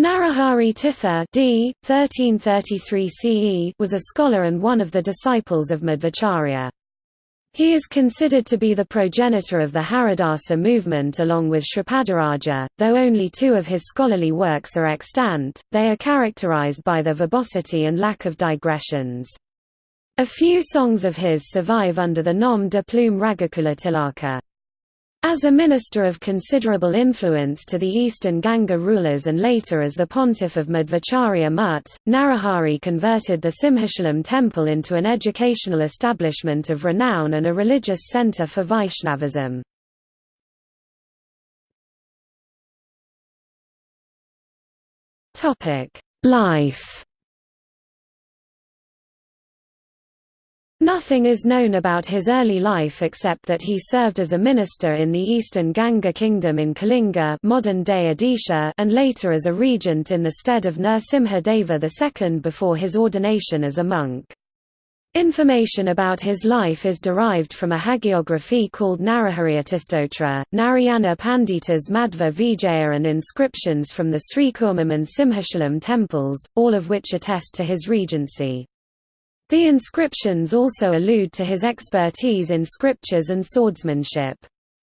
Narahari Tirtha d. 1333 CE was a scholar and one of the disciples of Madhvacharya. He is considered to be the progenitor of the Haridasa movement along with Sripadaraja, though only two of his scholarly works are extant, they are characterized by their verbosity and lack of digressions. A few songs of his survive under the nom de plume Raghukula Tilaka. As a minister of considerable influence to the eastern Ganga rulers and later as the pontiff of Madhvacharya Mutt, Narahari converted the Simhachalam temple into an educational establishment of renown and a religious centre for Vaishnavism. Life Nothing is known about his early life except that he served as a minister in the eastern Ganga kingdom in Kalinga modern-day Odisha and later as a regent in the stead of Nrsimha Deva II before his ordination as a monk. Information about his life is derived from a hagiography called Narahariatistotra, Narayana Pandita's Madhva Vijaya and inscriptions from the Srikurmam and Simhachalam temples, all of which attest to his regency. The inscriptions also allude to his expertise in scriptures and swordsmanship.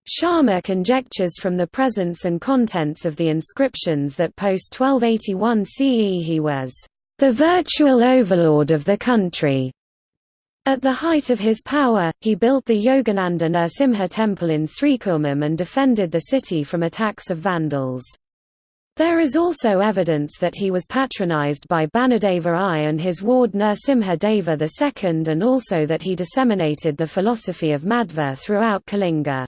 Sharma conjectures from the presence and contents of the inscriptions that post-1281 CE he was the virtual overlord of the country. At the height of his power, he built the Yogananda Nrsimha temple in Srikurmam and defended the city from attacks of Vandals. There is also evidence that he was patronized by Bhanudeva I and his ward Nrsimha Deva II and also that he disseminated the philosophy of Madhva throughout Kalinga.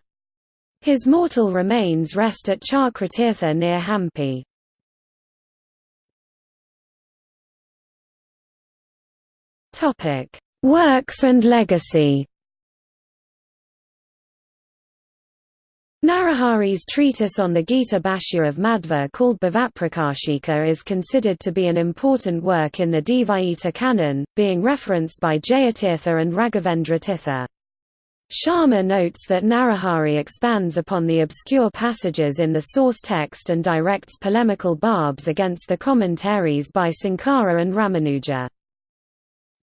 His mortal remains rest at Chakratirtha near Hampi. Works and legacy Narahari's treatise on the Gita Bhashya of Madhva called Bhavaprakashika is considered to be an important work in the Dvaita canon, being referenced by Jayatirtha and Raghavendra Tirtha. Sharma notes that Narahari expands upon the obscure passages in the source text and directs polemical barbs against the commentaries by Sankara and Ramanuja.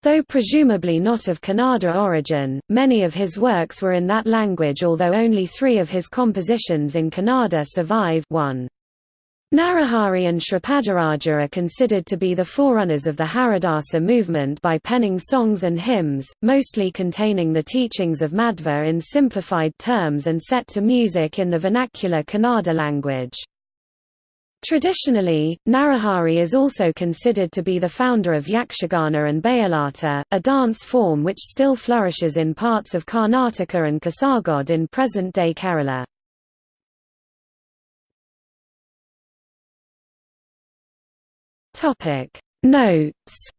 Though presumably not of Kannada origin, many of his works were in that language although only three of his compositions in Kannada survive 1. Narahari and Sripadaraja are considered to be the forerunners of the Haridasa movement by penning songs and hymns, mostly containing the teachings of Madhva in simplified terms and set to music in the vernacular Kannada language. Traditionally, Narahari is also considered to be the founder of Yakshagana and Bayalata, a dance form which still flourishes in parts of Karnataka and Kasargod in present-day Kerala. Notes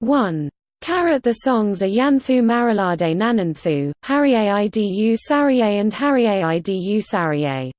1. Karat the songs are Yanthu Marilade Nananthu, Hariye Idu Sariye and Hariye Idu Sariye.